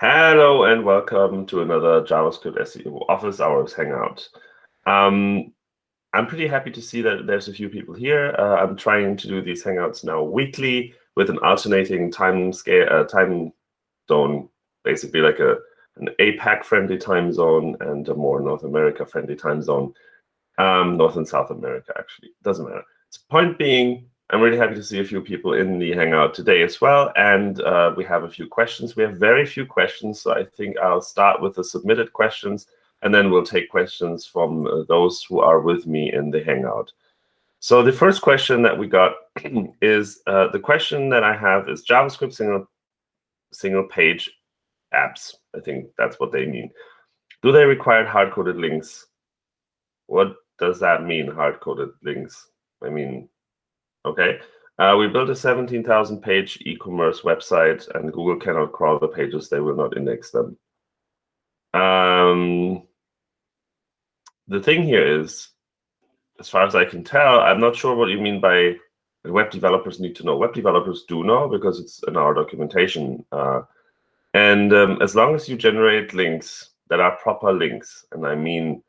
Hello and welcome to another JavaScript SEO Office Hours Hangout. Um, I'm pretty happy to see that there's a few people here. Uh, I'm trying to do these Hangouts now weekly with an alternating time scale, uh, time zone, basically like a an APAC-friendly time zone and a more North America-friendly time zone. Um, North and South America, actually. Doesn't matter. So point being, I'm really happy to see a few people in the Hangout today as well. And uh, we have a few questions. We have very few questions, so I think I'll start with the submitted questions, and then we'll take questions from uh, those who are with me in the Hangout. So the first question that we got is, uh, the question that I have is JavaScript single, single page apps. I think that's what they mean. Do they require hard-coded links? What does that mean, hard-coded links? I mean, Okay. Uh, we built a 17,000 page e-commerce website, and Google cannot crawl the pages. They will not index them. Um, the thing here is, as far as I can tell, I'm not sure what you mean by web developers need to know. Web developers do know because it's in our documentation. Uh, and um, as long as you generate links that are proper links, and I mean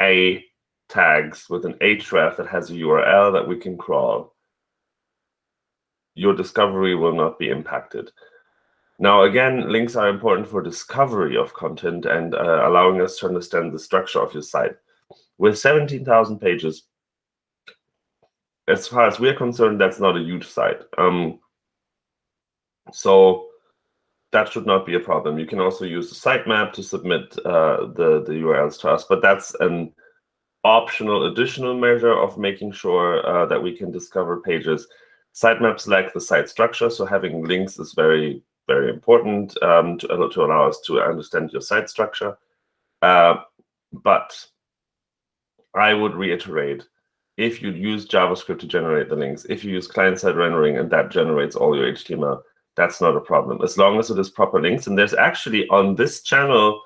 a tags with an href that has a URL that we can crawl, your discovery will not be impacted. Now, again, links are important for discovery of content and uh, allowing us to understand the structure of your site. With 17,000 pages, as far as we're concerned, that's not a huge site. Um, so that should not be a problem. You can also use the sitemap to submit uh, the, the URLs to us, but that's an optional additional measure of making sure uh, that we can discover pages Sitemaps lack the site structure, so having links is very, very important um, to, to allow us to understand your site structure. Uh, but I would reiterate, if you use JavaScript to generate the links, if you use client-side rendering and that generates all your HTML, that's not a problem, as long as it is proper links. And there's actually on this channel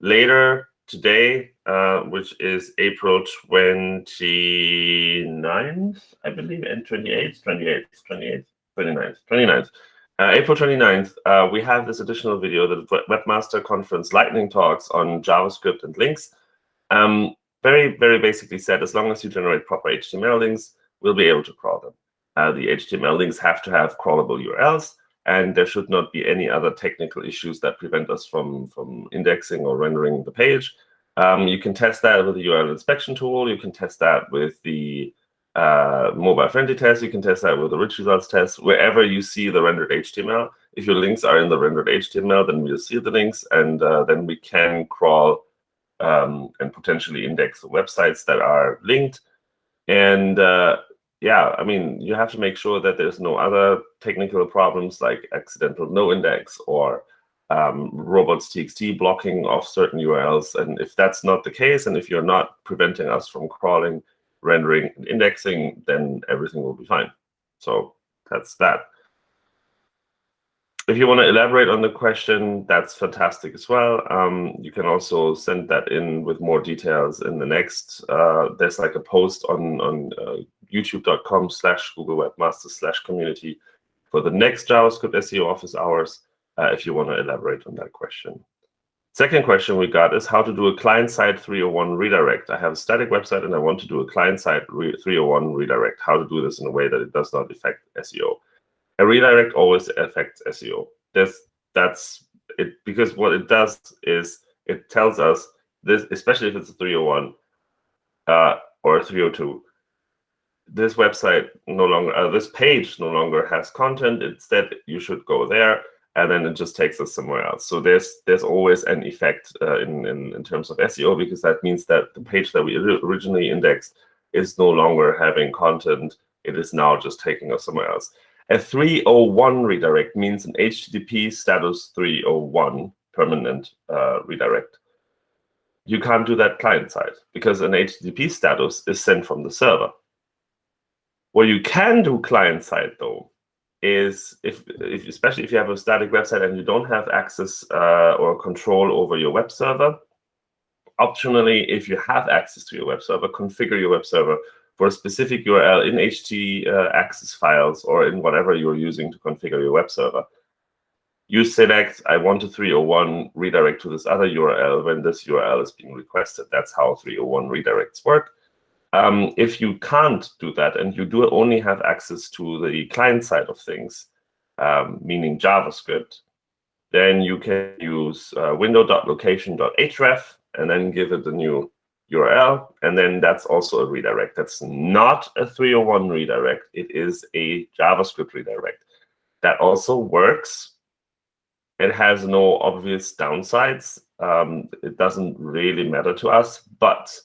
later today, uh, which is April 29th, I believe, and 28th, 28th, 28th, 29th, 29th. Uh, April 29th, uh, we have this additional video, the Webmaster Conference Lightning Talks on JavaScript and links. Um, very, very basically said, as long as you generate proper HTML links, we'll be able to crawl them. Uh, the HTML links have to have crawlable URLs and there should not be any other technical issues that prevent us from, from indexing or rendering the page. Um, you can test that with the URL inspection tool. You can test that with the uh, mobile-friendly test. You can test that with the rich results test. Wherever you see the rendered HTML, if your links are in the rendered HTML, then we'll see the links, and uh, then we can crawl um, and potentially index websites that are linked. And uh, yeah, I mean, you have to make sure that there's no other technical problems like accidental no index or um, robots.txt blocking of certain URLs. And if that's not the case, and if you're not preventing us from crawling, rendering, and indexing, then everything will be fine. So that's that. If you want to elaborate on the question, that's fantastic as well. Um, you can also send that in with more details in the next. Uh, there's like a post on on uh, youtube.com slash Google Webmaster slash community for the next JavaScript SEO office hours uh, if you want to elaborate on that question. Second question we got is how to do a client-side 301 redirect. I have a static website and I want to do a client-side 301 redirect. How to do this in a way that it does not affect SEO a redirect always affects SEO. This that's it because what it does is it tells us this, especially if it's a 301 uh, or a 302. This website no longer, uh, this page no longer has content. Instead, you should go there, and then it just takes us somewhere else. So there's there's always an effect uh, in, in in terms of SEO because that means that the page that we originally indexed is no longer having content. It is now just taking us somewhere else. A 301 redirect means an HTTP status 301 permanent uh, redirect. You can't do that client-side because an HTTP status is sent from the server. What you can do client-side, though, is if, if, especially if you have a static website and you don't have access uh, or control over your web server, optionally, if you have access to your web server, configure your web server for a specific URL in HT uh, access files or in whatever you're using to configure your web server. you select, I want a 301 redirect to this other URL when this URL is being requested. That's how 301 redirects work. Um, if you can't do that and you do only have access to the client side of things, um, meaning JavaScript, then you can use uh, window.location.href and then give it a new URL. And then that's also a redirect. That's not a 301 redirect. It is a JavaScript redirect. That also works it has no obvious downsides. Um, it doesn't really matter to us, but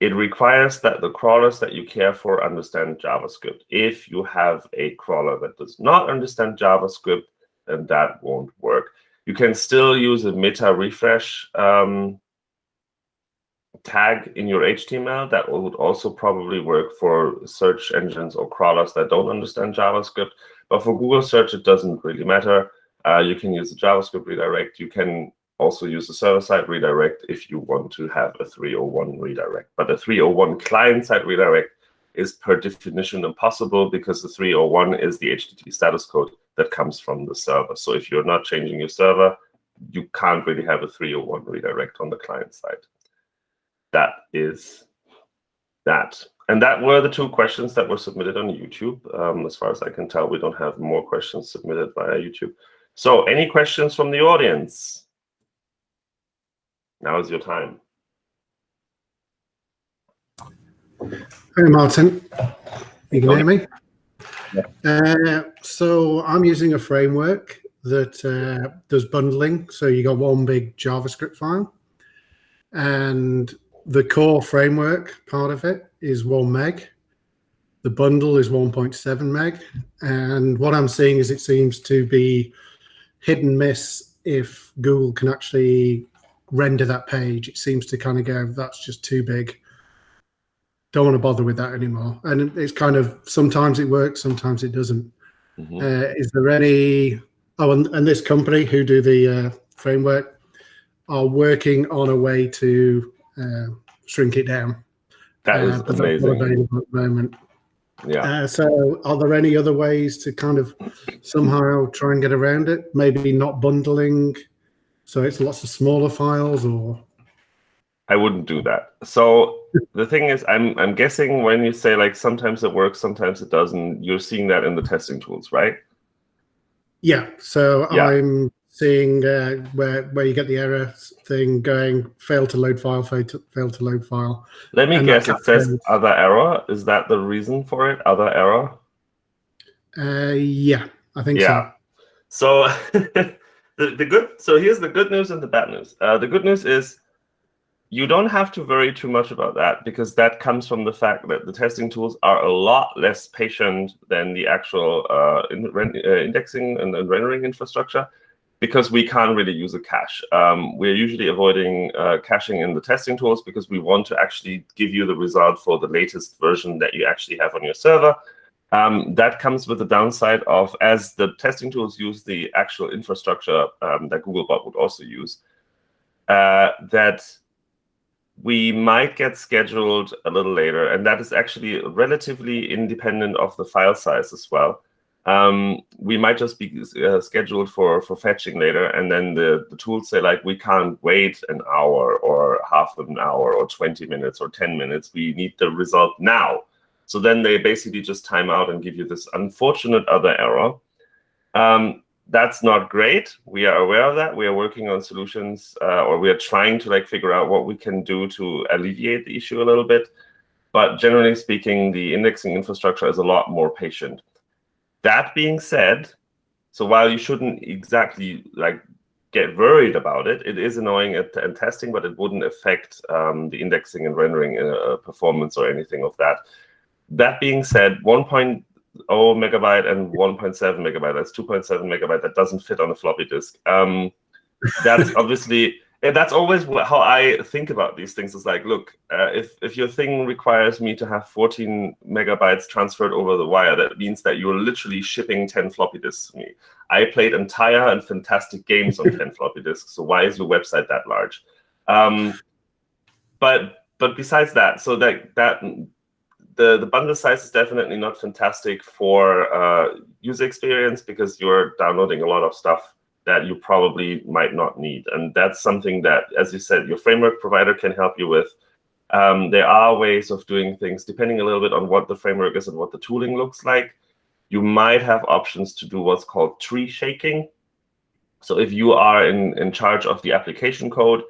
it requires that the crawlers that you care for understand JavaScript. If you have a crawler that does not understand JavaScript, then that won't work. You can still use a meta refresh um, tag in your HTML. That would also probably work for search engines or crawlers that don't understand JavaScript. But for Google search, it doesn't really matter. Uh, you can use a JavaScript redirect. You can also use a server-side redirect if you want to have a 301 redirect. But a 301 client-side redirect is per definition impossible because the 301 is the HTTP status code that comes from the server. So if you're not changing your server, you can't really have a 301 redirect on the client side. That is that. And that were the two questions that were submitted on YouTube. Um, as far as I can tell, we don't have more questions submitted via YouTube. So any questions from the audience? Now is your time. Hey, Martin. You can hear me? Yeah. Uh, so I'm using a framework that uh, does bundling. So you got one big JavaScript file. And the core framework part of it is one meg. The bundle is 1.7 meg. And what I'm seeing is it seems to be hit and miss if Google can actually render that page. It seems to kind of go, that's just too big. Don't want to bother with that anymore. And it's kind of sometimes it works, sometimes it doesn't. Mm -hmm. uh, is there any? Oh, and, and, this company who do the uh, framework are working on a way to uh, shrink it down. That is uh, amazing. Available at the moment. Yeah. Uh, so are there any other ways to kind of somehow try and get around it? Maybe not bundling, so it's lots of smaller files or? I wouldn't do that. So the thing is, I'm I'm guessing when you say like sometimes it works, sometimes it doesn't, you're seeing that in the testing tools, right? Yeah. So yeah. I'm seeing uh, where where you get the error thing going, fail to load file, fail to, fail to load file. Let me guess, it says other error. Is that the reason for it? Other error? Uh, yeah, I think yeah. so. So the, the good, so here's the good news and the bad news. Uh, the good news is you don't have to worry too much about that because that comes from the fact that the testing tools are a lot less patient than the actual uh, in, uh, indexing and, and rendering infrastructure because we can't really use a cache. Um, we're usually avoiding uh, caching in the testing tools because we want to actually give you the result for the latest version that you actually have on your server. Um, that comes with the downside of, as the testing tools use the actual infrastructure um, that Googlebot would also use, uh, that we might get scheduled a little later. And that is actually relatively independent of the file size as well um, we might just be uh, scheduled for for fetching later, and then the the tools say like we can't wait an hour or half an hour or 20 minutes or 10 minutes. We need the result now. So then they basically just time out and give you this unfortunate other error. Um, that's not great. We are aware of that. We are working on solutions, uh, or we are trying to like figure out what we can do to alleviate the issue a little bit. But generally speaking, the indexing infrastructure is a lot more patient. That being said, so while you shouldn't exactly like get worried about it, it is annoying at, at testing, but it wouldn't affect um, the indexing and rendering uh, performance or anything of that. That being said, 1.0 megabyte and 1.7 megabyte, that's 2.7 megabyte, that doesn't fit on a floppy disk. Um, that's obviously that's always how I think about these things. Is like, look, uh, if if your thing requires me to have 14 megabytes transferred over the wire, that means that you're literally shipping 10 floppy disks to me. I played entire and fantastic games on 10 floppy disks. So why is your website that large? Um, but but besides that, so that that the the bundle size is definitely not fantastic for uh, user experience because you're downloading a lot of stuff that you probably might not need. And that's something that, as you said, your framework provider can help you with. Um, there are ways of doing things depending a little bit on what the framework is and what the tooling looks like. You might have options to do what's called tree shaking. So if you are in, in charge of the application code,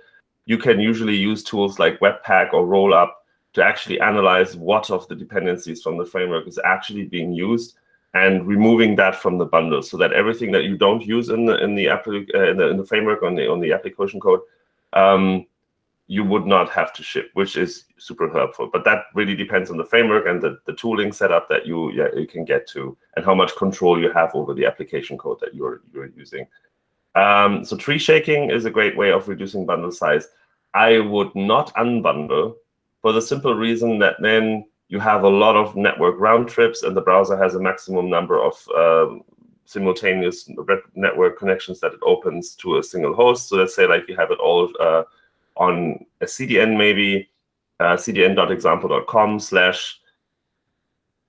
you can usually use tools like Webpack or Rollup to actually analyze what of the dependencies from the framework is actually being used and removing that from the bundle so that everything that you don't use in the in the, uh, in, the in the framework on the on the application code um, you would not have to ship, which is super helpful. But that really depends on the framework and the, the tooling setup that you yeah, you can get to and how much control you have over the application code that you're you're using. Um, so tree shaking is a great way of reducing bundle size. I would not unbundle for the simple reason that then you have a lot of network round trips and the browser has a maximum number of um, simultaneous network connections that it opens to a single host. So let's say like you have it all uh, on a CDN maybe, uh, cdn.example.com slash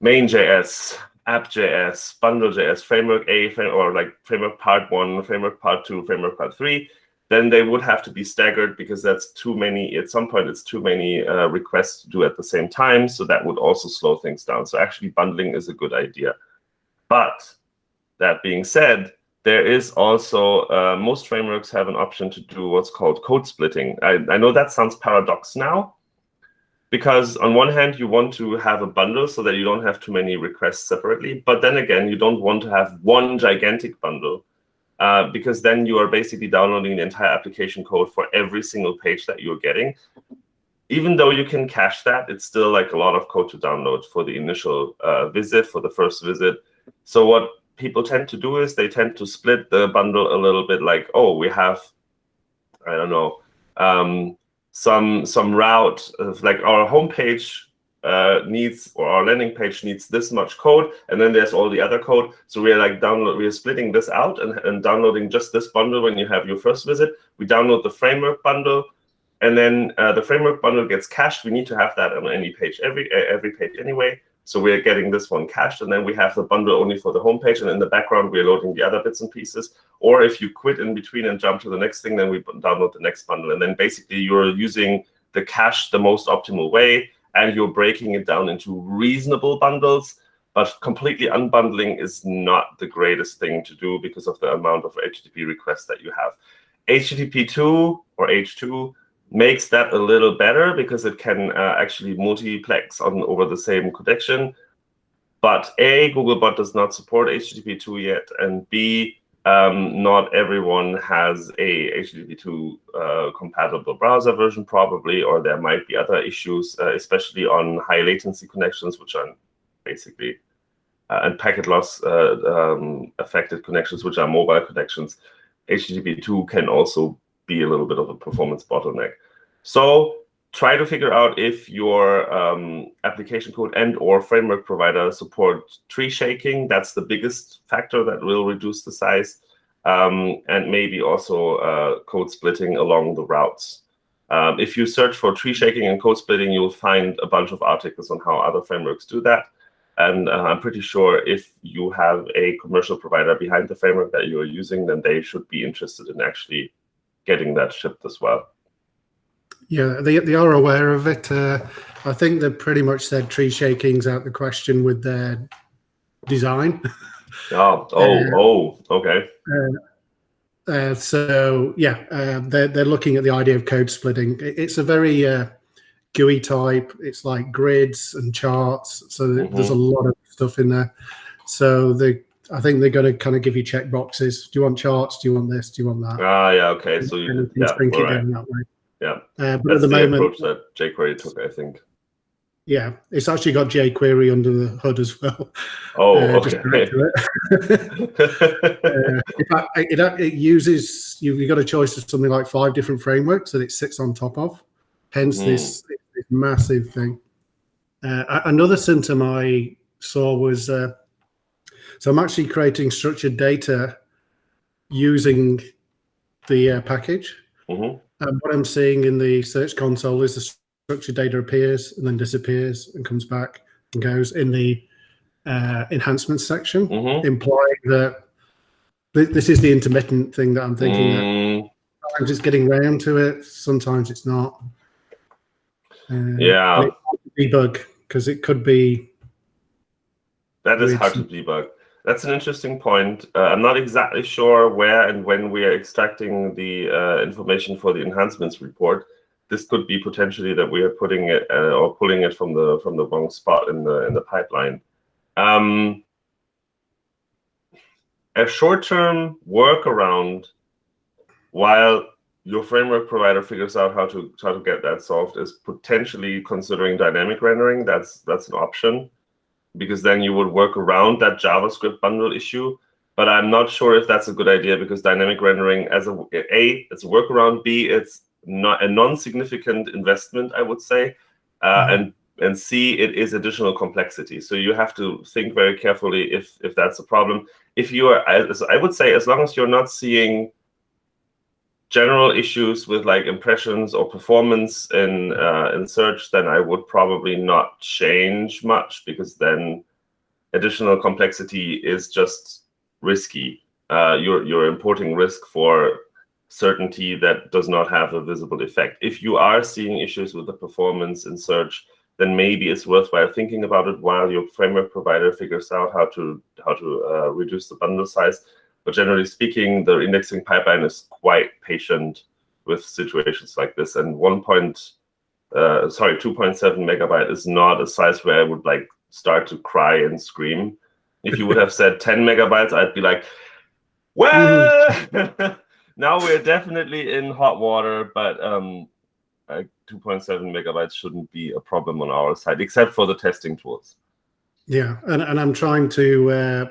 main.js, app.js, bundle.js, framework A, or like framework part one, framework part two, framework part three then they would have to be staggered because that's too many. At some point, it's too many uh, requests to do at the same time. So that would also slow things down. So actually, bundling is a good idea. But that being said, there is also, uh, most frameworks have an option to do what's called code splitting. I, I know that sounds paradox now, because on one hand, you want to have a bundle so that you don't have too many requests separately. But then again, you don't want to have one gigantic bundle uh, because then you are basically downloading the entire application code for every single page that you're getting. Even though you can cache that, it's still like a lot of code to download for the initial uh, visit, for the first visit. So what people tend to do is they tend to split the bundle a little bit like, oh, we have, I don't know, um, some some route of like our homepage uh, needs or our landing page needs this much code, and then there's all the other code. So we're like download, we're splitting this out and, and downloading just this bundle when you have your first visit. We download the framework bundle, and then uh, the framework bundle gets cached. We need to have that on any page, every every page anyway. So we're getting this one cached, and then we have the bundle only for the homepage, and in the background we're loading the other bits and pieces. Or if you quit in between and jump to the next thing, then we download the next bundle, and then basically you're using the cache the most optimal way and you're breaking it down into reasonable bundles. But completely unbundling is not the greatest thing to do because of the amount of HTTP requests that you have. HTTP 2 or H2 makes that a little better because it can uh, actually multiplex on over the same connection. But A, Googlebot does not support HTTP 2 yet, and B, um, not everyone has a HTTP2 uh, compatible browser version probably, or there might be other issues, uh, especially on high latency connections, which are basically, uh, and packet loss uh, um, affected connections, which are mobile connections. HTTP2 can also be a little bit of a performance bottleneck. So try to figure out if your um, application code and or framework provider support tree shaking. That's the biggest factor that will reduce the size. Um, and maybe also uh, code splitting along the routes. Um, if you search for tree shaking and code splitting, you'll find a bunch of articles on how other frameworks do that. And uh, I'm pretty sure if you have a commercial provider behind the framework that you're using, then they should be interested in actually getting that shipped as well. Yeah, they, they are aware of it. Uh, I think they've pretty much said tree shaking's out the question with their design. Oh, oh, uh, oh, okay. Uh, uh so yeah, uh, they're they're looking at the idea of code splitting. It's a very uh, GUI type. It's like grids and charts. So mm -hmm. there's a lot of stuff in there. So they, I think they're going to kind of give you check boxes. Do you want charts? Do you want this? Do you want that? Ah, yeah, okay. So you, yeah, it right. Down that way. Yeah, uh, but That's at the, the moment, approach that jQuery took, I think. Yeah, it's actually got jQuery under the hood as well. Oh, uh, okay. uh, in fact, it, it uses you've, you've got a choice of something like five different frameworks that it sits on top of. Hence mm. this, this, massive thing. Uh, another symptom I saw was uh, so I'm actually creating structured data using the uh, package. Mm -hmm. And what I'm seeing in the Search Console is the structured data appears and then disappears and comes back and goes in the uh, enhancements section, mm -hmm. implying that this is the intermittent thing that I'm thinking. Mm. That sometimes it's getting round to it. Sometimes it's not. Uh, yeah. Debug because it could be. That is hard to debug. That's an interesting point. Uh, I'm not exactly sure where and when we are extracting the uh, information for the enhancements report. This could be potentially that we are putting it uh, or pulling it from the from the wrong spot in the in the pipeline. Um, a short-term workaround while your framework provider figures out how to how to get that solved is potentially considering dynamic rendering. That's that's an option because then you would work around that JavaScript bundle issue. But I'm not sure if that's a good idea because dynamic rendering as a a it's a workaround. B it's not a non-significant investment, I would say, uh, mm -hmm. and and C it is additional complexity. So you have to think very carefully if if that's a problem if you are, as I would say, as long as you're not seeing general issues with like impressions or performance in uh, in search, then I would probably not change much because then additional complexity is just risky. Uh, you're you're importing risk for certainty that does not have a visible effect. If you are seeing issues with the performance in search, then maybe it's worthwhile thinking about it while your framework provider figures out how to how to uh, reduce the bundle size. But generally speaking, the indexing pipeline is quite patient with situations like this. And one point, uh, sorry, 2.7 megabyte is not a size where I would like start to cry and scream. If you would have said 10 megabytes, I'd be like, well, now we're definitely in hot water. But um, 2.7 megabytes shouldn't be a problem on our side, except for the testing tools. Yeah, and, and I'm trying to uh,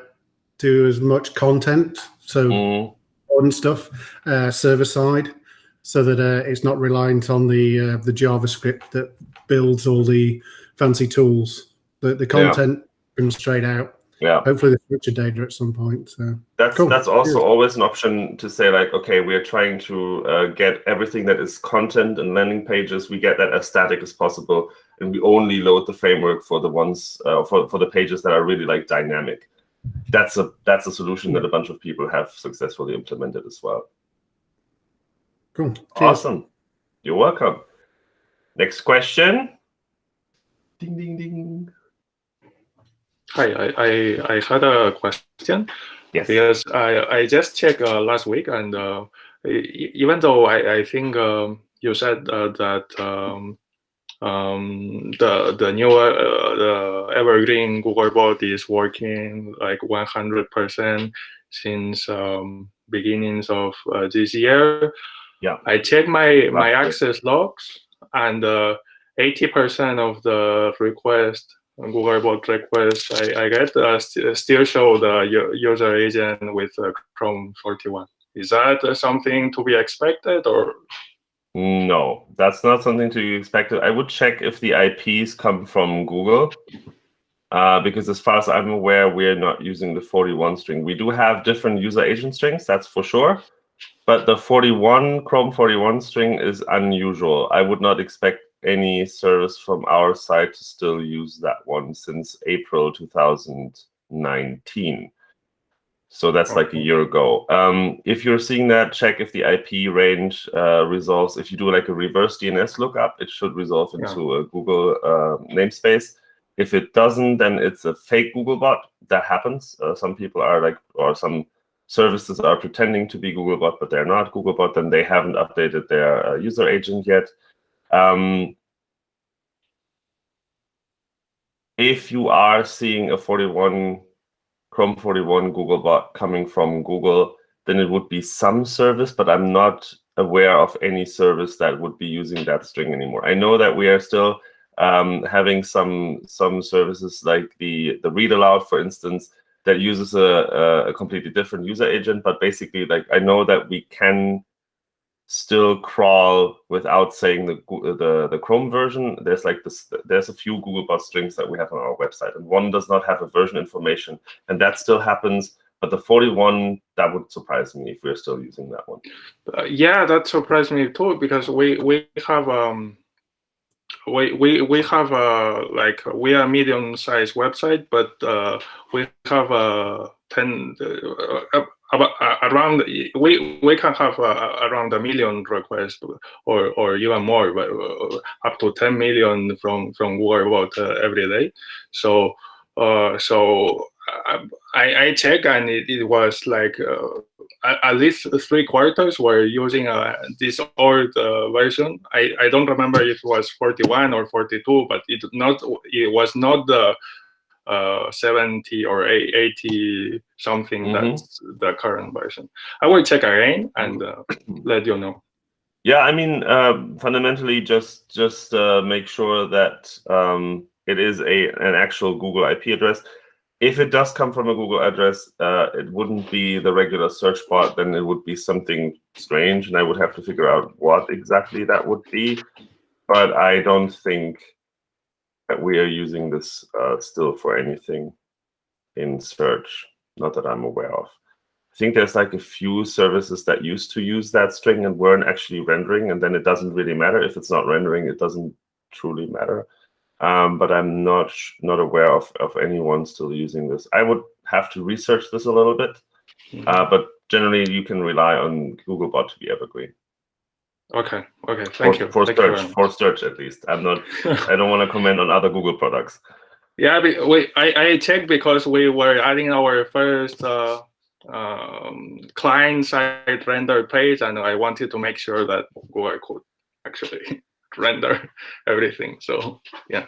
do as much content, so mm. on stuff, uh, server side, so that uh, it's not reliant on the uh, the JavaScript that builds all the fancy tools. The the content yeah. comes straight out yeah hopefully the future data at some point so that's cool. that's also always an option to say like okay we are trying to uh, get everything that is content and landing pages we get that as static as possible and we only load the framework for the ones uh, for, for the pages that are really like dynamic that's a that's a solution that a bunch of people have successfully implemented as well. Cool. Awesome. You're welcome. Next question. Ding ding ding. Hi, I, I, I had a question. Yes. Because I, I just checked uh, last week, and uh, even though I, I think um, you said uh, that um, um, the the new uh, the evergreen Googlebot is working like 100% since um, beginnings of uh, this year. Yeah. I checked my my access logs, and 80% uh, of the request Googlebot requests I, I get uh, st still show the user agent with uh, Chrome 41. Is that uh, something to be expected or? No, that's not something to be expected. I would check if the IPs come from Google, uh, because as far as I'm aware, we're not using the 41 string. We do have different user agent strings, that's for sure. But the 41 Chrome 41 string is unusual. I would not expect any service from our side to still use that one since April 2019. So that's like a year ago. Um, if you're seeing that, check if the IP range uh, resolves. If you do like a reverse DNS lookup, it should resolve into yeah. a Google uh, namespace. If it doesn't, then it's a fake Googlebot. That happens. Uh, some people are like, or some services are pretending to be Googlebot, but they're not Googlebot, then they haven't updated their uh, user agent yet. Um, if you are seeing a 41 Chrome 41 Googlebot coming from Google, then it would be some service, but I'm not aware of any service that would be using that string anymore. I know that we are still um, having some some services like the the read aloud, for instance, that uses a, a completely different user agent. But basically, like I know that we can still crawl without saying the the the Chrome version. There's like this. There's a few Googlebot strings that we have on our website, and one does not have a version information, and that still happens. But the 41, that would surprise me if we're still using that one. Uh, yeah, that surprised me too because we we have um we we we have a like we are medium sized website, but uh, we have a 10 uh, about uh, around we we can have uh, around a million requests or or even more, but uh, up to 10 million from from Bot uh, every day. So uh, so I, I check and it, it was like at least three quarters were using this old version. I, I don't remember if it was 41 or 42, but it not it was not the uh, 70 or 80 something mm -hmm. that's the current version. I will check again and uh, let you know. Yeah, I mean, uh, fundamentally, just just uh, make sure that um, it is a an actual Google IP address if it does come from a Google address, uh, it wouldn't be the regular search bot, then it would be something strange, and I would have to figure out what exactly that would be. But I don't think we are using this uh, still for anything in search, not that I'm aware of. I think there's like a few services that used to use that string and weren't actually rendering, and then it doesn't really matter. If it's not rendering, it doesn't truly matter um, but I'm not not aware of, of anyone still using this. I would have to research this a little bit, mm -hmm. uh, but generally you can rely on Googlebot to be evergreen. Okay. Okay. Thank for, you. For Thank search, you for search at least. I'm not. I don't want to comment on other Google products. Yeah, we I I checked because we were adding our first uh, um, client side render page, and I wanted to make sure that Google could actually render everything. So yeah.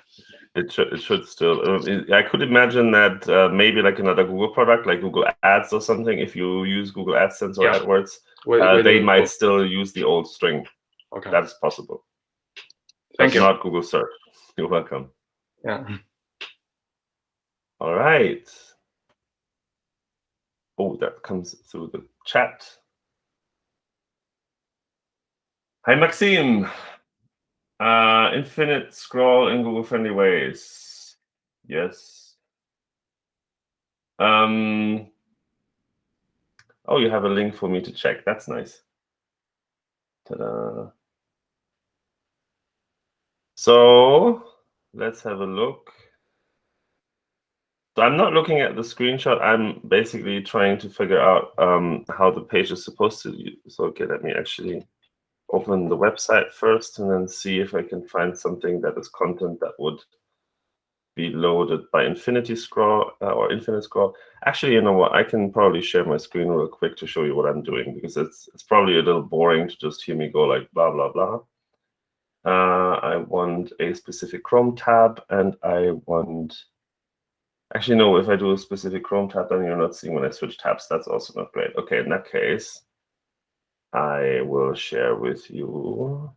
It should, it should still. Uh, I could imagine that uh, maybe like another Google product, like Google Ads or something. If you use Google AdSense or yeah. AdWords, wait, uh, wait, they might still use the old string. Okay, that's possible. Thank you. Not Google Search. You're welcome. Yeah. All right. Oh, that comes through the chat. Hi, Maxime. Uh, infinite scroll in Google friendly ways. Yes. Um, oh, you have a link for me to check. That's nice. Ta-da. So let's have a look. So I'm not looking at the screenshot. I'm basically trying to figure out um, how the page is supposed to. So okay, let me actually open the website first and then see if I can find something that is content that would be loaded by Infinity Scroll uh, or Infinite Scroll. Actually, you know what? I can probably share my screen real quick to show you what I'm doing because it's it's probably a little boring to just hear me go like blah blah blah. Uh, I want a specific Chrome tab and I want. Actually, no. If I do a specific Chrome tab, then you're not seeing when I switch tabs. That's also not great. Okay, in that case, I will share with you.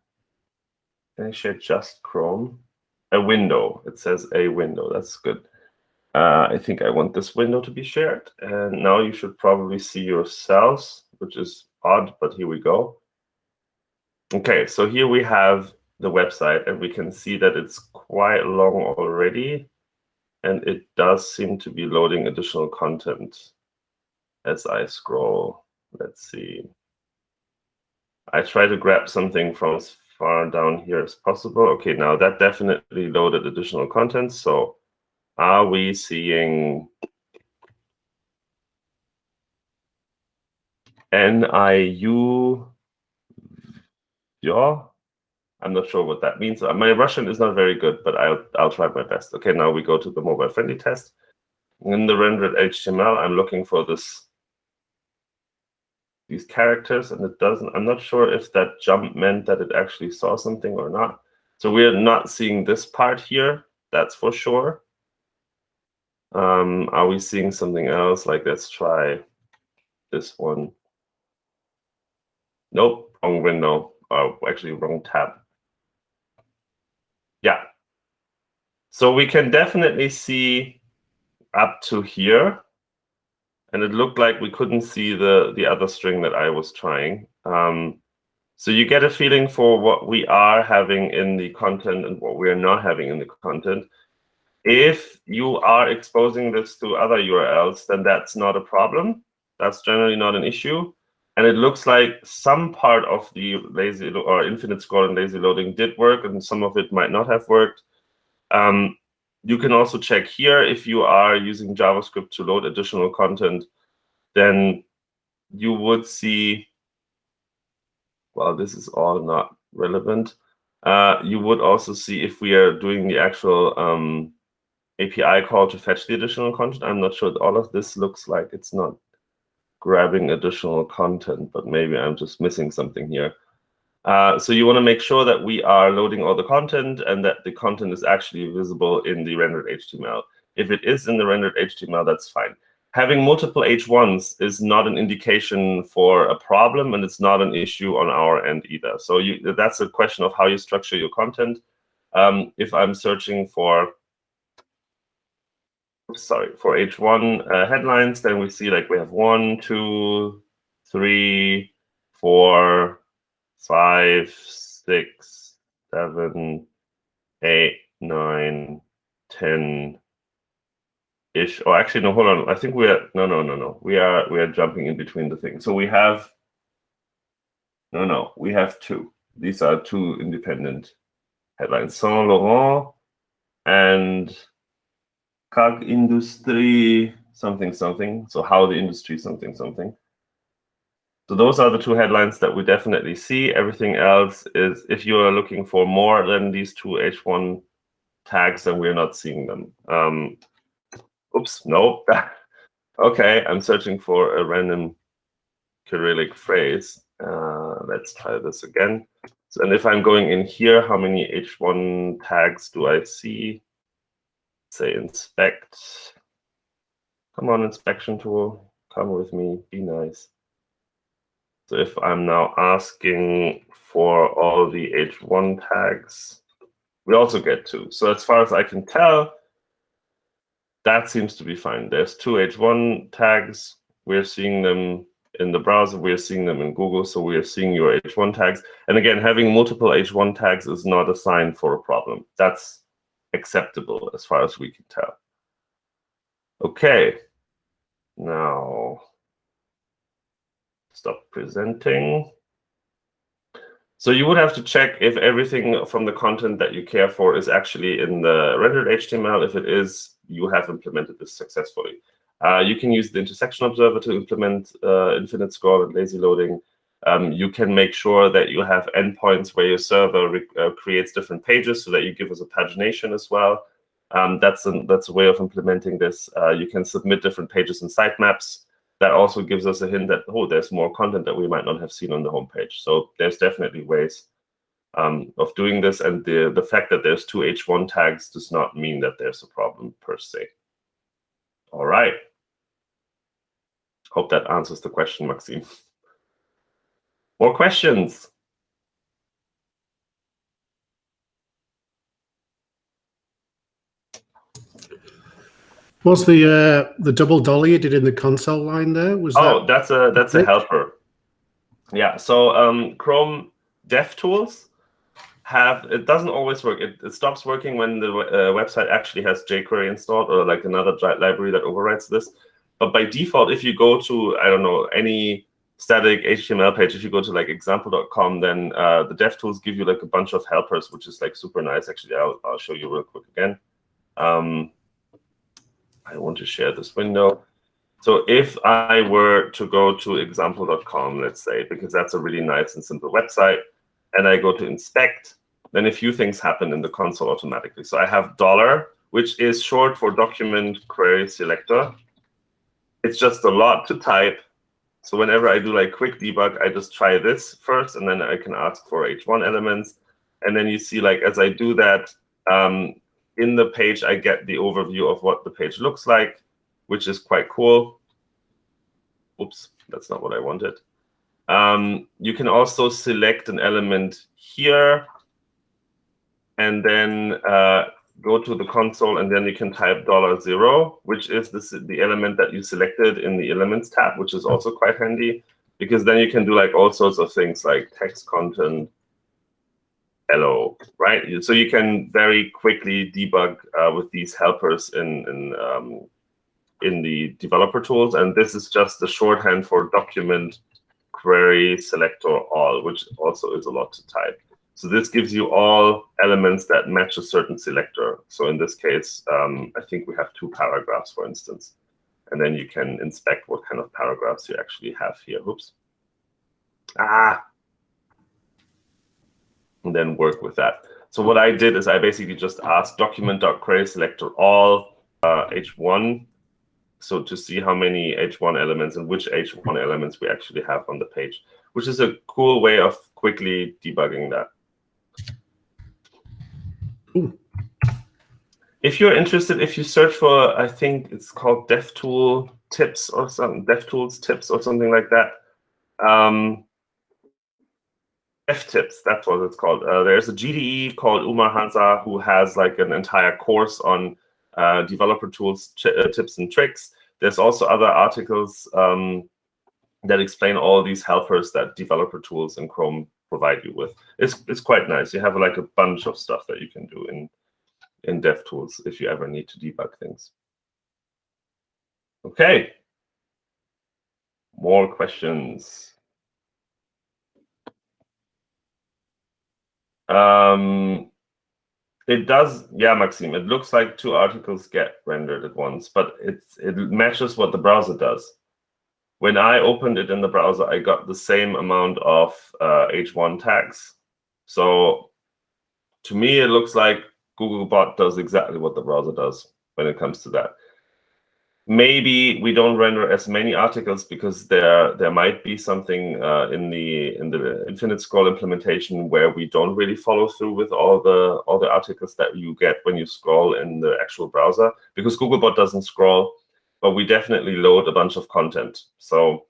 Can I share just Chrome? A window. It says a window. That's good. Uh, I think I want this window to be shared. And now you should probably see yourselves, which is odd, but here we go. Okay, so here we have the website, and we can see that it's quite long already. And it does seem to be loading additional content as I scroll. Let's see. I try to grab something from far down here as possible. Okay, now that definitely loaded additional content. So are we seeing NIU? Yeah, I'm not sure what that means. Uh, my Russian is not very good, but I'll, I'll try my best. Okay, now we go to the mobile friendly test. In the rendered HTML, I'm looking for this these characters and it doesn't, I'm not sure if that jump meant that it actually saw something or not. So we're not seeing this part here, that's for sure. Um, are we seeing something else? Like let's try this one. Nope, wrong window. Oh, actually wrong tab. Yeah. So we can definitely see up to here and it looked like we couldn't see the the other string that I was trying. Um, so you get a feeling for what we are having in the content and what we are not having in the content. If you are exposing this to other URLs, then that's not a problem. That's generally not an issue. And it looks like some part of the lazy or infinite scroll and lazy loading did work, and some of it might not have worked. Um, you can also check here if you are using JavaScript to load additional content, then you would see, well, this is all not relevant. Uh, you would also see if we are doing the actual um, API call to fetch the additional content. I'm not sure all of this looks like it's not grabbing additional content, but maybe I'm just missing something here. Uh, so you want to make sure that we are loading all the content and that the content is actually visible in the rendered HTML. If it is in the rendered HTML, that's fine. Having multiple H1s is not an indication for a problem, and it's not an issue on our end either. So you, that's a question of how you structure your content. Um, if I'm searching for, sorry, for H1 uh, headlines, then we see like we have one, two, three, four, five, six, seven, eight, nine, ten ish. Oh, actually, no, hold on. I think we are no, no, no, no. We are we are jumping in between the things. So we have no, no. We have two. These are two independent headlines: Saint Laurent and CAG Industry something something. So how the industry something something. So those are the two headlines that we definitely see. Everything else is, if you are looking for more than these two H1 tags, then we're not seeing them. Um, oops, no. okay, I'm searching for a random Cyrillic phrase. Uh, let's try this again. So, and if I'm going in here, how many H1 tags do I see? Say inspect. Come on, inspection tool. Come with me. Be nice. If I'm now asking for all the H1 tags, we also get two. So as far as I can tell, that seems to be fine. There's two H1 tags. We're seeing them in the browser. We're seeing them in Google. So we are seeing your H1 tags. And again, having multiple H1 tags is not a sign for a problem. That's acceptable as far as we can tell. Okay. Now, stop presenting. So you would have to check if everything from the content that you care for is actually in the rendered HTML. If it is, you have implemented this successfully. Uh, you can use the intersection observer to implement uh, infinite scroll and lazy loading. Um, you can make sure that you have endpoints where your server uh, creates different pages so that you give us a pagination as well. Um, that's, a, that's a way of implementing this. Uh, you can submit different pages and sitemaps that also gives us a hint that, oh, there's more content that we might not have seen on the homepage. So there's definitely ways um, of doing this. And the, the fact that there's two H1 tags does not mean that there's a problem per se. All right. Hope that answers the question, Maxime. More questions? What's the uh, the double dolly you did in the console line there? Was oh, that that's a that's a helper. Yeah. So um, Chrome DevTools have it doesn't always work. It, it stops working when the uh, website actually has jQuery installed or like another library that overrides this. But by default, if you go to I don't know any static HTML page, if you go to like example.com, then uh, the DevTools give you like a bunch of helpers, which is like super nice. Actually, I'll, I'll show you real quick again. Um, I want to share this window. So if I were to go to example.com, let's say, because that's a really nice and simple website, and I go to inspect, then a few things happen in the console automatically. So I have dollar, which is short for document query selector. It's just a lot to type. So whenever I do like quick debug, I just try this first, and then I can ask for H1 elements. And then you see like as I do that, um, in the page, I get the overview of what the page looks like, which is quite cool. Oops, that's not what I wanted. Um, you can also select an element here and then uh, go to the console, and then you can type dollar $0, which is the, the element that you selected in the Elements tab, which is also quite handy, because then you can do like all sorts of things like text content, hello, right? So you can very quickly debug uh, with these helpers in in um, in the developer tools, and this is just the shorthand for document query selector all, which also is a lot to type. So this gives you all elements that match a certain selector. So in this case, um, I think we have two paragraphs, for instance. And then you can inspect what kind of paragraphs you actually have here. Oops. Ah. And then work with that. So what I did is I basically just asked document.query selector all uh, H1 so to see how many H1 elements and which H1 elements we actually have on the page, which is a cool way of quickly debugging that. Ooh. If you're interested, if you search for, I think it's called DevTool tips or something, DevTools tips or something like that. Um, F-Tips, that's what it's called. Uh, there's a GDE called Umar Hansa who has like an entire course on uh, developer tools, uh, tips and tricks. There's also other articles um, that explain all these helpers that developer tools in Chrome provide you with. It's, it's quite nice. You have like a bunch of stuff that you can do in, in DevTools if you ever need to debug things. Okay. More questions. Um, it does, yeah, Maxime. It looks like two articles get rendered at once, but it's it matches what the browser does. When I opened it in the browser, I got the same amount of uh, H1 tags. So to me, it looks like Googlebot does exactly what the browser does when it comes to that maybe we don't render as many articles because there there might be something uh, in the in the infinite scroll implementation where we don't really follow through with all the all the articles that you get when you scroll in the actual browser because Googlebot doesn't scroll, but we definitely load a bunch of content. So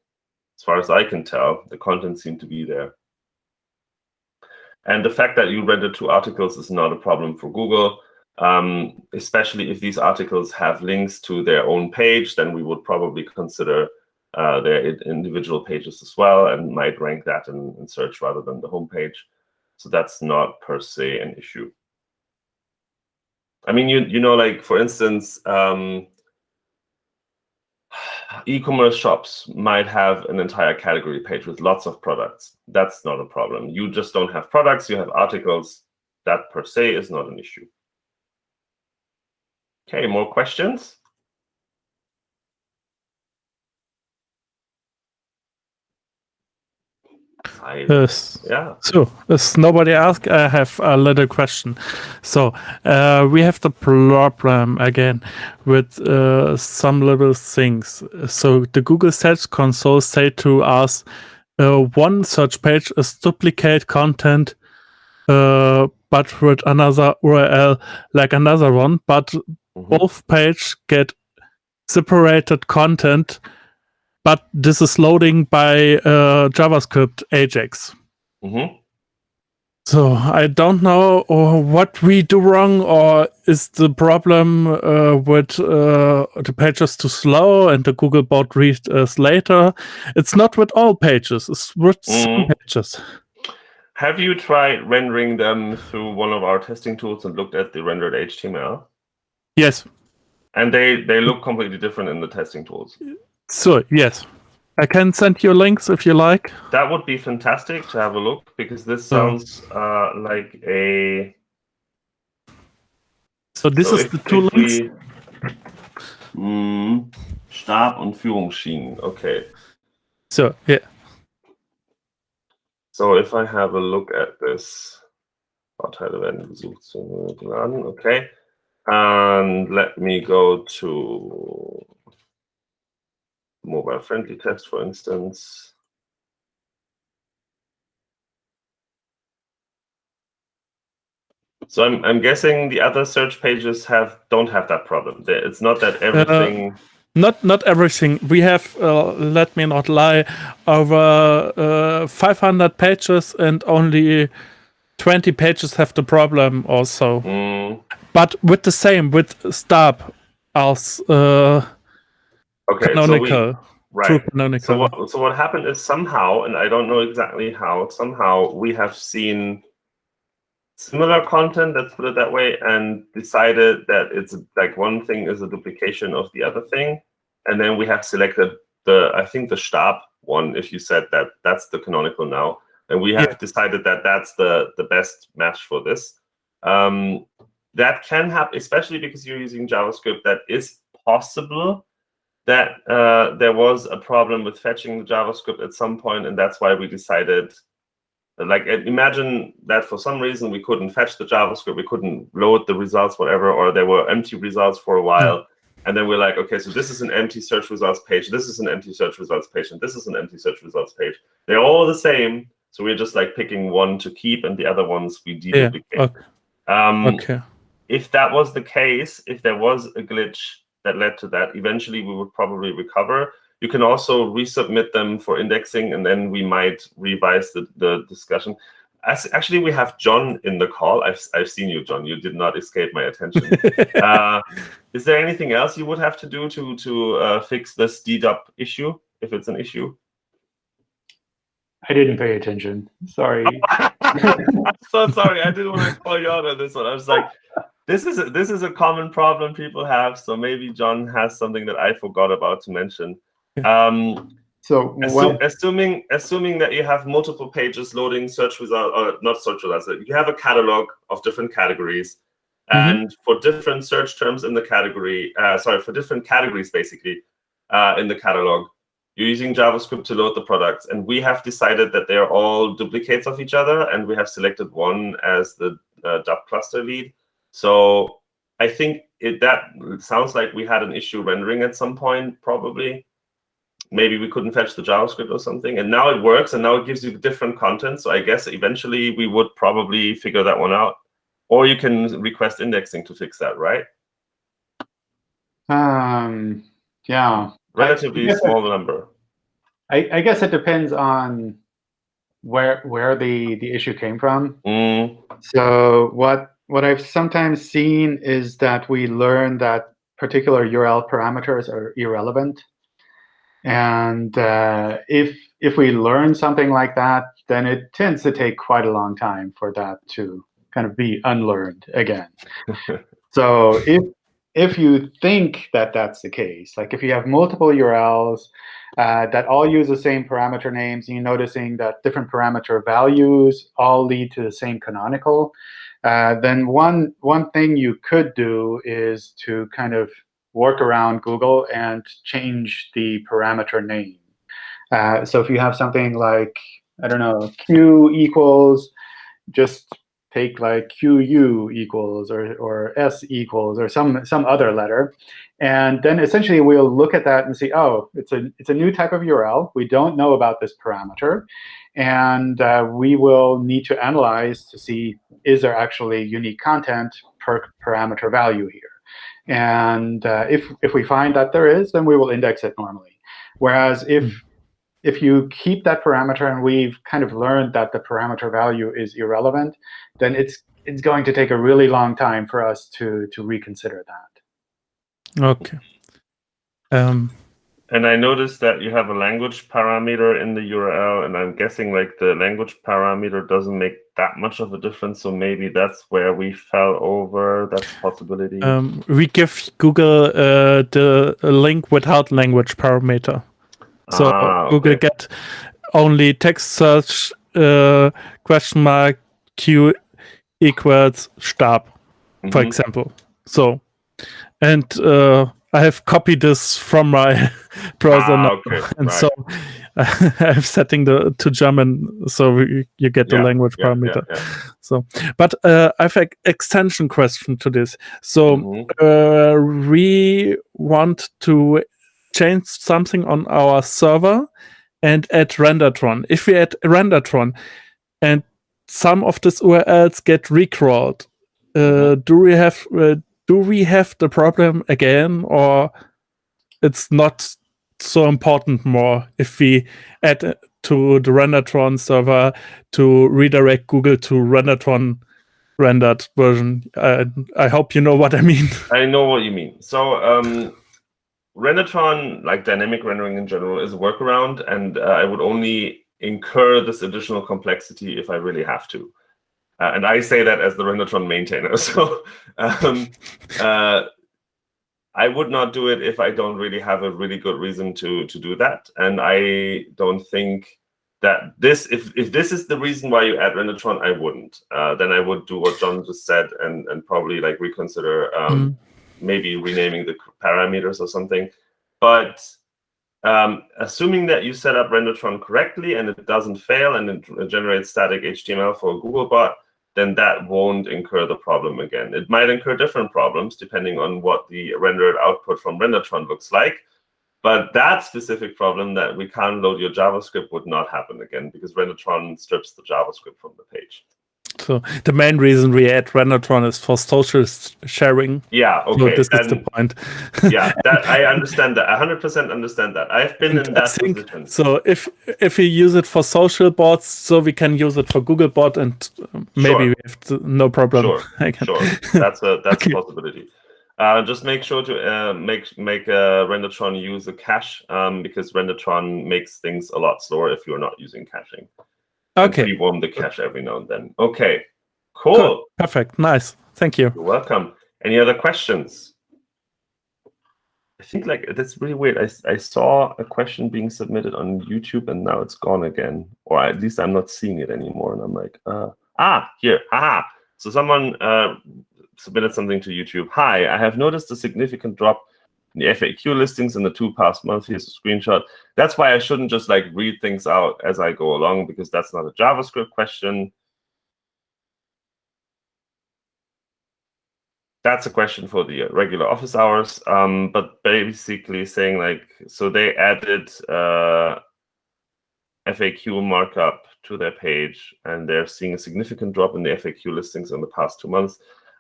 as far as I can tell, the content seemed to be there. And the fact that you render two articles is not a problem for Google um, especially if these articles have links to their own page, then we would probably consider uh, their individual pages as well and might rank that in, in search rather than the home page. So that's not per se an issue. I mean, you you know, like for instance, um, e-commerce shops might have an entire category page with lots of products. That's not a problem. You just don't have products, you have articles. That per se is not an issue. Okay, more questions? I, yes. Yeah. So, as nobody asked, I have a little question. So, uh, we have the problem again with uh, some little things. So, the Google Search Console say to us, uh, one search page is duplicate content, uh, but with another URL like another one. But Mm -hmm. Both page get separated content, but this is loading by uh, JavaScript Ajax. Mm -hmm. So I don't know what we do wrong, or is the problem uh, with uh, the pages too slow and the Googlebot reads us later? It's not with all pages; it's with mm some pages. Have you tried rendering them through one of our testing tools and looked at the rendered HTML? Yes. And they, they look completely different in the testing tools. So, yes. I can send you links if you like. That would be fantastic to have a look because this sounds uh, like a. So this so is if, the two links. We, mm, Stab und Führungsschienen. Okay. So yeah. So if I have a look at this, Bauteile werden zu laden. Okay. And let me go to mobile friendly test, for instance. So I'm, I'm guessing the other search pages have don't have that problem. It's not that uh, everything. Uh, not not everything. We have, uh, let me not lie, over uh, 500 pages and only 20 pages have the problem also. Mm but with the same with Stab as uh, okay, canonical. So we, right. Canonical. So what, so what happened is somehow, and I don't know exactly how, somehow we have seen similar content, let's put it that way, and decided that it's like one thing is a duplication of the other thing. And then we have selected the, I think the Stab one, if you said that that's the canonical now. And we have yeah. decided that that's the, the best match for this. Um, that can happen, especially because you're using JavaScript. That is possible. that uh, there was a problem with fetching the JavaScript at some point, and that's why we decided like imagine that for some reason we couldn't fetch the javascript we couldn't load the results whatever or there were empty results for a while and then we're like okay so this is an empty search results page this is an empty search results page and this is an empty search results page they're all the same so we're just like picking one to keep and the other ones we deduplicate yeah. okay. Um, okay if that was the case if there was a glitch that led to that eventually we would probably recover you can also resubmit them for indexing, and then we might revise the, the discussion. As, actually, we have John in the call. I've, I've seen you, John. You did not escape my attention. uh, is there anything else you would have to do to, to uh, fix this dedup issue, if it's an issue? I didn't pay attention. Sorry. I'm so sorry. I didn't want to call you out on this one. I was like, this is a, this is a common problem people have. So maybe John has something that I forgot about to mention. Um, so well, assuming assuming that you have multiple pages loading search results, or not search results, you have a catalog of different categories, mm -hmm. and for different search terms in the category, uh, sorry, for different categories basically uh, in the catalog, you're using JavaScript to load the products, and we have decided that they're all duplicates of each other, and we have selected one as the uh, DUP cluster lead. So I think it, that sounds like we had an issue rendering at some point, probably maybe we couldn't fetch the JavaScript or something. And now it works, and now it gives you different content. So I guess eventually we would probably figure that one out. Or you can request indexing to fix that, right? Um, yeah. Relatively small it, number. I, I, guess it depends on where where the the issue came from. Mm. So what what I've sometimes seen is that we learn that particular URL parameters are irrelevant and uh, if if we learn something like that, then it tends to take quite a long time for that to kind of be unlearned again. so if if you think that that's the case, like if you have multiple URLs uh, that all use the same parameter names, and you're noticing that different parameter values all lead to the same canonical, uh, then one one thing you could do is to kind of work around Google and change the parameter name. Uh, so if you have something like, I don't know, Q equals, just take like QU equals or, or S equals or some, some other letter. And then essentially we'll look at that and see, oh, it's a, it's a new type of URL. We don't know about this parameter. And uh, we will need to analyze to see, is there actually unique content per parameter value here? And uh, if, if we find that there is, then we will index it normally. Whereas if, mm. if you keep that parameter and we've kind of learned that the parameter value is irrelevant, then it's, it's going to take a really long time for us to, to reconsider that. OK. Um, and I noticed that you have a language parameter in the URL, and I'm guessing like the language parameter doesn't make that much of a difference. So maybe that's where we fell over. That's a possibility. Um, we give Google uh, the link without language parameter. So ah, Google get only text search uh, question mark q equals stab, mm -hmm. for mm-hmm. example. So, and uh, I have copied this from my browser ah, now, okay. and right. so I'm setting the to German, so we, you get the yeah, language yeah, parameter. Yeah, so, but uh, I have an extension question to this. So mm -hmm. uh, we want to change something on our server and add Rendertron. If we add Rendertron and some of these URLs get recrawled, uh, mm-hmm. do we have uh, do we have the problem again or it's not so important more if we add to the Rendertron server to redirect Google to Rendertron rendered version. I hope you know what I mean. I know what you mean. So um, Rendertron, like dynamic rendering in general, is a workaround, and uh, I would only incur this additional complexity if I really have to. Uh, and I say that as the Rendertron maintainer. So um, uh, I would not do it if I don't really have a really good reason to to do that. And I don't think that this, if, if this is the reason why you add Rendertron, I wouldn't. Uh, then I would do what John just said and, and probably like reconsider um, mm. maybe renaming the parameters or something. But um, assuming that you set up Rendertron correctly and it doesn't fail and it generates static HTML for Googlebot, then that won't incur the problem again. It might incur different problems depending on what the rendered output from Rendertron looks like. But that specific problem that we can't load your JavaScript would not happen again because Rendertron strips the JavaScript from the page. So the main reason we add Rendertron is for social sharing. Yeah, okay. So this is the point. yeah, that, I understand that. I 100% understand that. I've been and in that think, position. So if if we use it for social bots, so we can use it for Google Googlebot, and maybe sure. we have to, no problem. Sure, sure. That's a that's okay. a possibility. Uh, just make sure to uh, make make uh, Rendertron use a cache um, because Rendertron makes things a lot slower if you're not using caching. Okay. We warm the cache every now and then. Okay. Cool. cool. Perfect. Nice. Thank you. You're welcome. Any other questions? I think like that's really weird. I, I saw a question being submitted on YouTube and now it's gone again, or at least I'm not seeing it anymore. And I'm like, uh, ah, here, aha. So someone uh, submitted something to YouTube. Hi, I have noticed a significant drop the FAQ listings in the two past months. Here's a screenshot. That's why I shouldn't just like read things out as I go along because that's not a JavaScript question. That's a question for the regular office hours. Um, but basically saying like, so they added uh, FAQ markup to their page and they're seeing a significant drop in the FAQ listings in the past two months.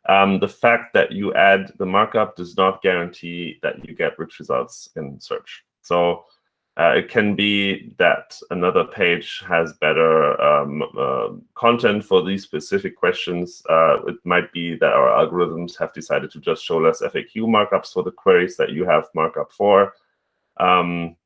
Um, the fact that you add the markup does not guarantee that you get rich results in search. So uh, it can be that another page has better um, uh, content for these specific questions. Uh, it might be that our algorithms have decided to just show less FAQ markups for the queries that you have markup for. Um,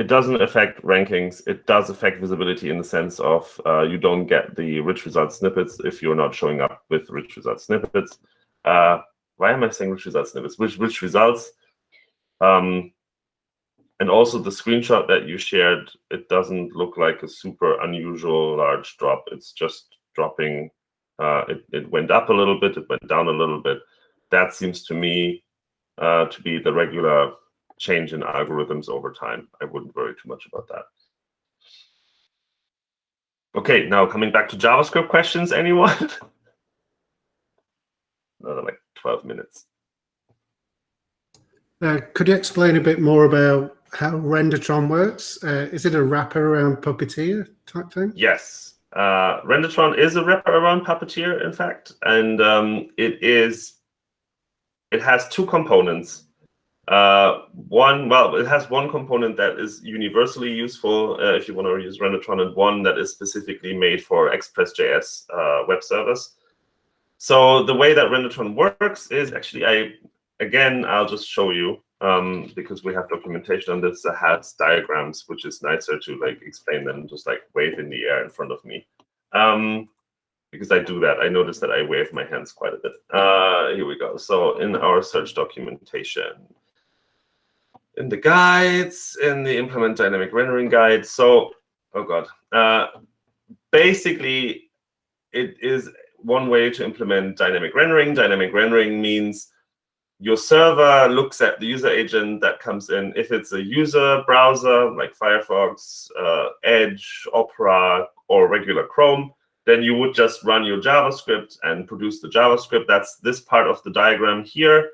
it doesn't affect rankings. It does affect visibility in the sense of uh, you don't get the rich result snippets if you're not showing up with rich result snippets. Uh, why am I saying rich result snippets? Which rich results. Um, and also the screenshot that you shared, it doesn't look like a super unusual large drop. It's just dropping. Uh, it, it went up a little bit. It went down a little bit. That seems to me uh, to be the regular change in algorithms over time. I wouldn't worry too much about that. Okay, now coming back to JavaScript questions, anyone? Another like 12 minutes. Uh, could you explain a bit more about how Rendertron works? Uh, is it a wrapper around Puppeteer type thing? Yes. Uh, Rendertron is a wrapper around Puppeteer, in fact, and um, it is. It has two components. Uh, one, well, it has one component that is universally useful uh, if you want to use Rendertron, and one that is specifically made for Express.js uh, web service. So the way that Rendertron works is actually, I again, I'll just show you um, because we have documentation on this that has diagrams, which is nicer to like explain than just like wave in the air in front of me. Um, because I do that. I notice that I wave my hands quite a bit. Uh, here we go. So in our search documentation, in the guides, in the implement dynamic rendering guide. So, oh God. Uh, basically, it is one way to implement dynamic rendering. Dynamic rendering means your server looks at the user agent that comes in. If it's a user browser like Firefox, uh, Edge, Opera, or regular Chrome, then you would just run your JavaScript and produce the JavaScript. That's this part of the diagram here.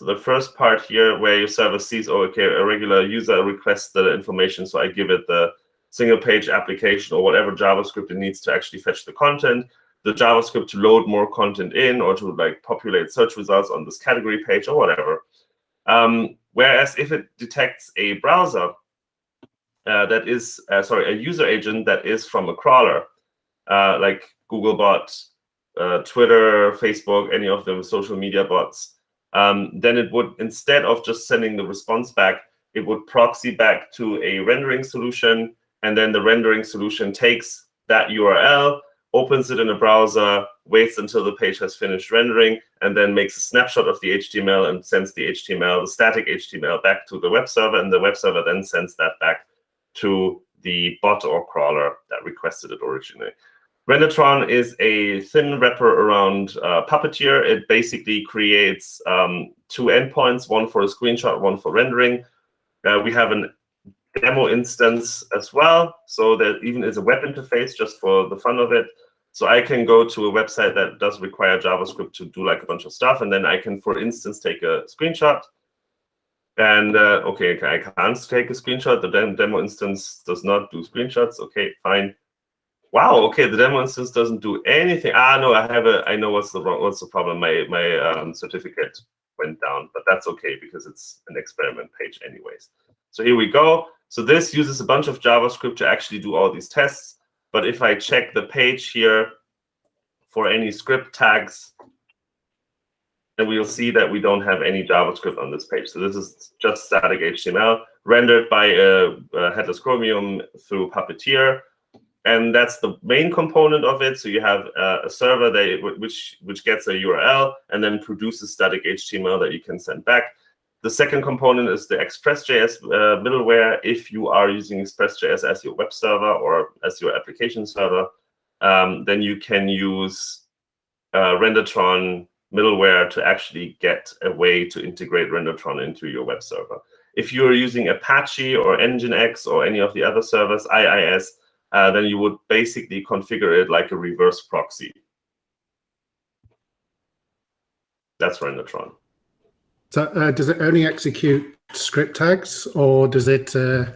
So the first part here where your server sees, oh, okay, a regular user requests the information, so I give it the single page application or whatever JavaScript it needs to actually fetch the content, the JavaScript to load more content in or to like populate search results on this category page or whatever. Um, whereas if it detects a browser uh, that is, uh, sorry, a user agent that is from a crawler, uh, like Googlebot, uh, Twitter, Facebook, any of them social media bots, um, then it would, instead of just sending the response back, it would proxy back to a rendering solution. And then the rendering solution takes that URL, opens it in a browser, waits until the page has finished rendering, and then makes a snapshot of the HTML and sends the HTML, the static HTML, back to the web server. And the web server then sends that back to the bot or crawler that requested it originally. Rendertron is a thin wrapper around uh, Puppeteer. It basically creates um, two endpoints, one for a screenshot, one for rendering. Uh, we have an demo instance as well. So there even is a web interface just for the fun of it. So I can go to a website that does require JavaScript to do like a bunch of stuff. And then I can, for instance, take a screenshot. And uh, OK, I can't take a screenshot. The demo instance does not do screenshots. OK, fine. Wow. OK, the demo instance doesn't do anything. Ah, no, I have a. I know what's the wrong. What's the problem? My my um, certificate went down, but that's OK because it's an experiment page anyways. So here we go. So this uses a bunch of JavaScript to actually do all these tests. But if I check the page here for any script tags, then we'll see that we don't have any JavaScript on this page. So this is just static HTML rendered by a, a headless Chromium through Puppeteer. And that's the main component of it. So you have uh, a server that which which gets a URL and then produces static HTML that you can send back. The second component is the Express.js uh, middleware. If you are using Express.js as your web server or as your application server, um, then you can use uh, Rendertron middleware to actually get a way to integrate Rendertron into your web server. If you're using Apache or Nginx or any of the other servers, IIS, uh, then you would basically configure it like a reverse proxy. That's Rendertron. So uh, does it only execute script tags or does it uh,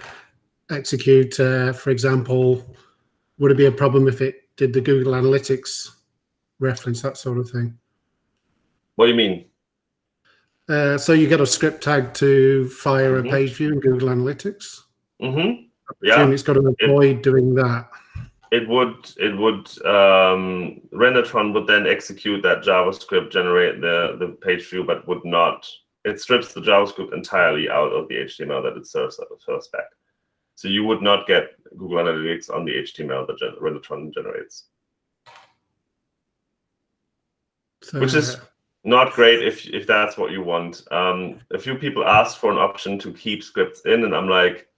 execute, uh, for example, would it be a problem if it did the Google Analytics reference, that sort of thing? What do you mean? Uh, so you get a script tag to fire mm -hmm. a page view in Google Analytics? Mm-hmm. Yeah. It's got to avoid it, doing that. It would, it would, um, Rendertron would then execute that JavaScript, generate the, the page view, but would not it strips the JavaScript entirely out of the HTML that it serves, serves back. So you would not get Google Analytics on the HTML that Rendertron generates. So, Which is not great if, if that's what you want. Um, a few people asked for an option to keep scripts in, and I'm like,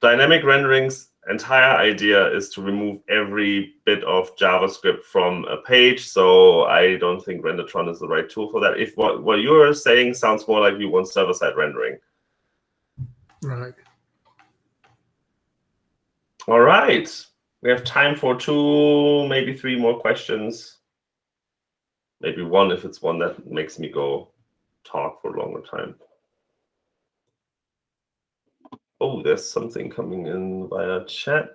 dynamic renderings entire idea is to remove every bit of JavaScript from a page. So I don't think Rendertron is the right tool for that. If what, what you're saying sounds more like you want server-side rendering. Right. All right. We have time for two, maybe three more questions. Maybe one if it's one that makes me go talk for a longer time. Oh, there's something coming in via chat.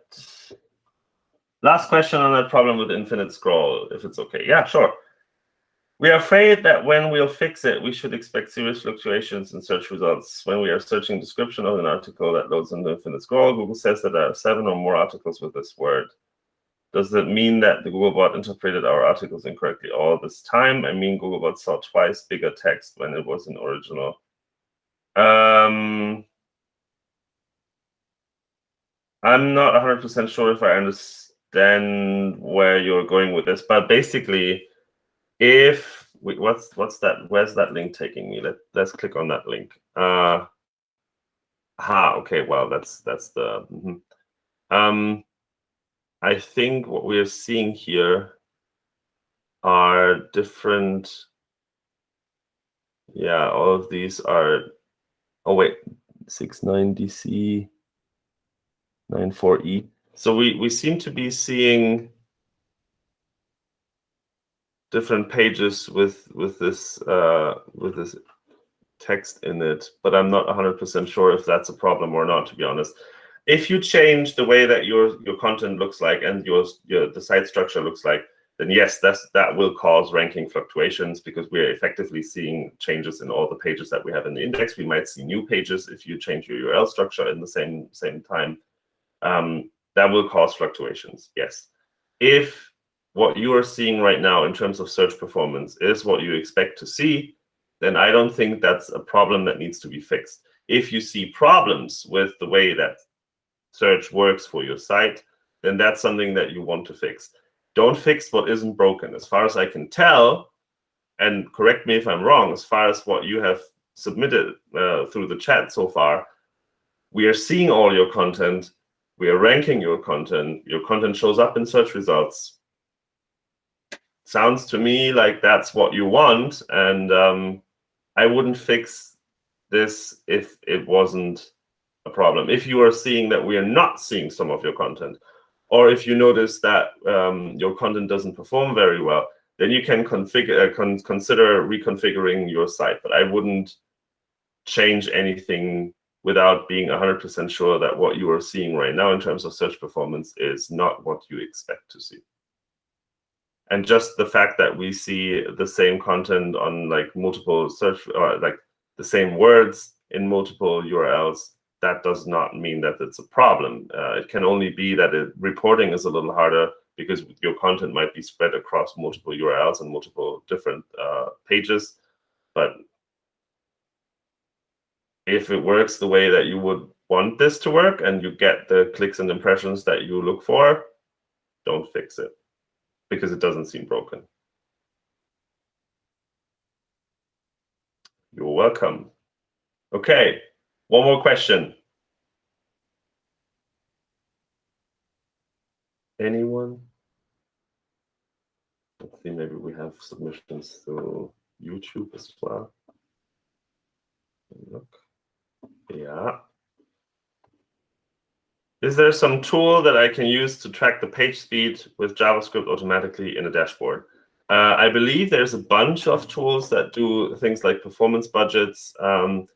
Last question on that problem with infinite scroll, if it's OK. Yeah, sure. We are afraid that when we'll fix it, we should expect serious fluctuations in search results. When we are searching description of an article that loads into infinite scroll, Google says that there are seven or more articles with this word. Does it mean that the Googlebot interpreted our articles incorrectly all this time? I mean, Googlebot saw twice bigger text when it was in original. Um, I'm not 100% sure if I understand where you're going with this, but basically, if we, what's what's that? Where's that link taking me? Let Let's click on that link. Uh, ah, okay. Well, that's that's the. Mm -hmm. Um, I think what we are seeing here are different. Yeah, all of these are. Oh wait, six nine DC. 94E. So we, we seem to be seeing different pages with with this uh, with this text in it, but I'm not 100% sure if that's a problem or not, to be honest. If you change the way that your your content looks like and your, your the site structure looks like, then yes, that's that will cause ranking fluctuations because we're effectively seeing changes in all the pages that we have in the index. We might see new pages if you change your URL structure in the same same time um, that will cause fluctuations, yes. If what you are seeing right now in terms of search performance is what you expect to see, then I don't think that's a problem that needs to be fixed. If you see problems with the way that search works for your site, then that's something that you want to fix. Don't fix what isn't broken. As far as I can tell, and correct me if I'm wrong, as far as what you have submitted uh, through the chat so far, we are seeing all your content we are ranking your content, your content shows up in search results. Sounds to me like that's what you want, and um, I wouldn't fix this if it wasn't a problem. If you are seeing that we are not seeing some of your content, or if you notice that um, your content doesn't perform very well, then you can configure uh, con consider reconfiguring your site. But I wouldn't change anything without being 100% sure that what you are seeing right now in terms of search performance is not what you expect to see. And just the fact that we see the same content on like multiple search or like the same words in multiple URLs, that does not mean that it's a problem. Uh, it can only be that it, reporting is a little harder because your content might be spread across multiple URLs and multiple different uh, pages. But if it works the way that you would want this to work and you get the clicks and impressions that you look for, don't fix it because it doesn't seem broken. You're welcome. Okay, one more question. Anyone? Let's see, maybe we have submissions to YouTube as well. Look. Yeah. Is there some tool that I can use to track the page speed with JavaScript automatically in a dashboard? Uh, I believe there's a bunch of tools that do things like performance budgets. Um,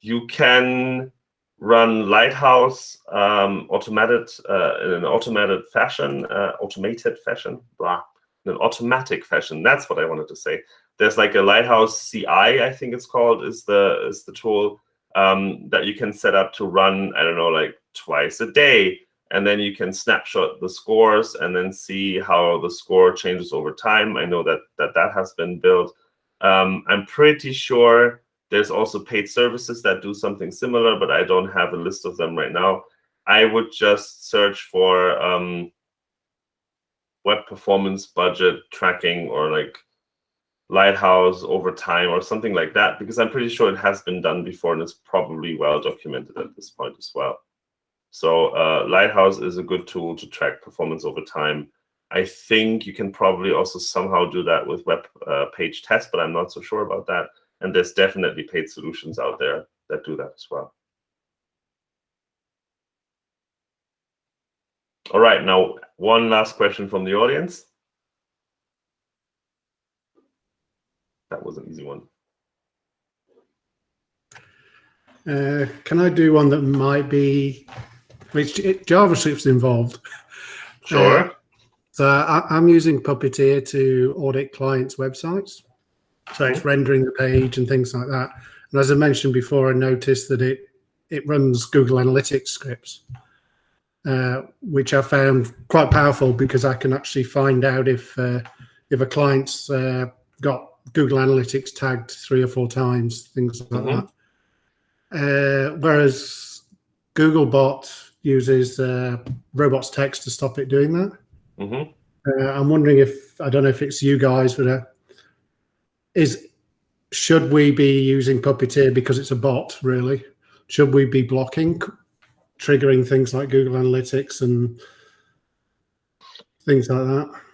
you can run Lighthouse um, automated uh, in an automated fashion, uh, automated fashion, blah, in an automatic fashion. That's what I wanted to say. There's like a Lighthouse CI, I think it's called, is the is the tool um, that you can set up to run, I don't know, like twice a day. And then you can snapshot the scores and then see how the score changes over time. I know that that, that has been built. Um, I'm pretty sure there's also paid services that do something similar, but I don't have a list of them right now. I would just search for um, web performance budget tracking or like Lighthouse over time or something like that, because I'm pretty sure it has been done before and it's probably well documented at this point as well. So uh, Lighthouse is a good tool to track performance over time. I think you can probably also somehow do that with web uh, page test, but I'm not so sure about that. And there's definitely paid solutions out there that do that as well. All right, now one last question from the audience. That was an easy one. Uh, can I do one that might be, which it, JavaScript's involved? Sure. Uh, so I, am using Puppeteer to audit clients' websites. So it's rendering the page and things like that. And as I mentioned before, I noticed that it it runs Google Analytics scripts, uh, which I found quite powerful because I can actually find out if uh, if a client's uh, got Google Analytics tagged three or four times, things like mm -hmm. that. Uh, whereas Googlebot uses uh, robots text to stop it doing that. Mm -hmm. uh, I'm wondering if I don't know if it's you guys, but uh, is should we be using Puppeteer because it's a bot? Really, should we be blocking, triggering things like Google Analytics and things like that?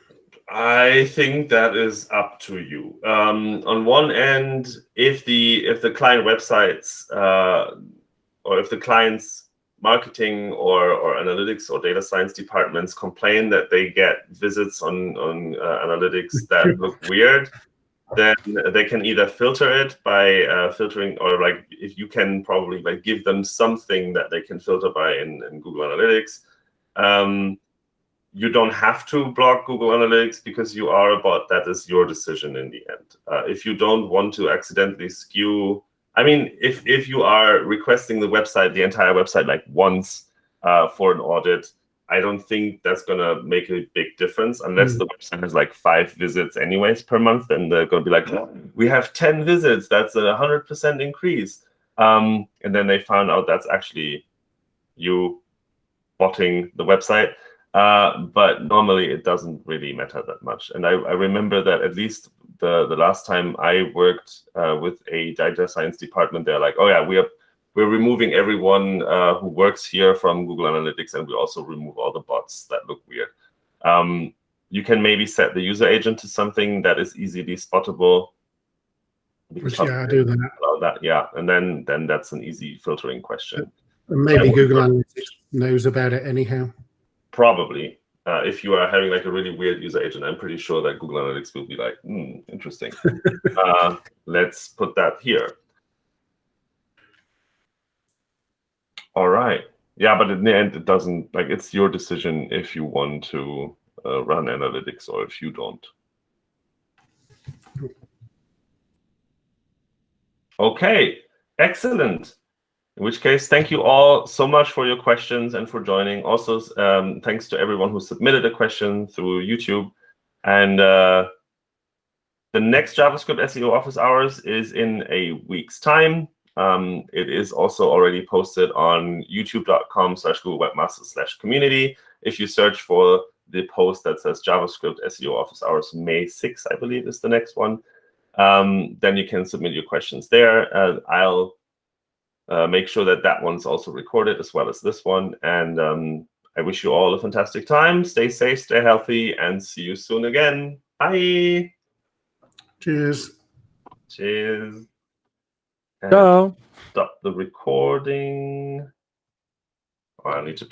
I think that is up to you. Um, on one end, if the if the client websites uh, or if the client's marketing or, or analytics or data science departments complain that they get visits on on uh, analytics that look weird, then they can either filter it by uh, filtering or like if you can probably like give them something that they can filter by in, in Google Analytics. Um, you don't have to block Google Analytics because you are a bot. That is your decision in the end. Uh, if you don't want to accidentally skew, I mean, if if you are requesting the website, the entire website, like once uh, for an audit, I don't think that's gonna make a big difference unless mm. the website has like five visits anyways per month. Then they're gonna be like, oh, we have ten visits. That's a hundred percent increase. Um, and then they found out that's actually you botting the website. Uh, but normally it doesn't really matter that much. And I, I, remember that at least the, the last time I worked uh, with a data science department, they're like, oh yeah, we are we're removing everyone uh, who works here from Google Analytics, and we also remove all the bots that look weird. Um, you can maybe set the user agent to something that is easily spottable. Which, yeah, I do that. that. Yeah, and then then that's an easy filtering question. And maybe Google Analytics knows about it anyhow. Probably. Uh, if you are having like a really weird user agent, I'm pretty sure that Google Analytics will be like, hmm, interesting. uh, let's put that here. All right. Yeah, but in the end, it doesn't like it's your decision if you want to uh, run analytics or if you don't. Okay, excellent. In which case, thank you all so much for your questions and for joining. Also, um, thanks to everyone who submitted a question through YouTube. And uh, the next JavaScript SEO office hours is in a week's time. Um, it is also already posted on youtube.com slash Google Webmasters slash community. If you search for the post that says JavaScript SEO office hours May 6, I believe is the next one, um, then you can submit your questions there. Uh, I'll uh, make sure that that one's also recorded as well as this one. And um, I wish you all a fantastic time. Stay safe, stay healthy, and see you soon again. Bye. Cheers. Cheers. Ciao. Stop the recording. Oh, I need to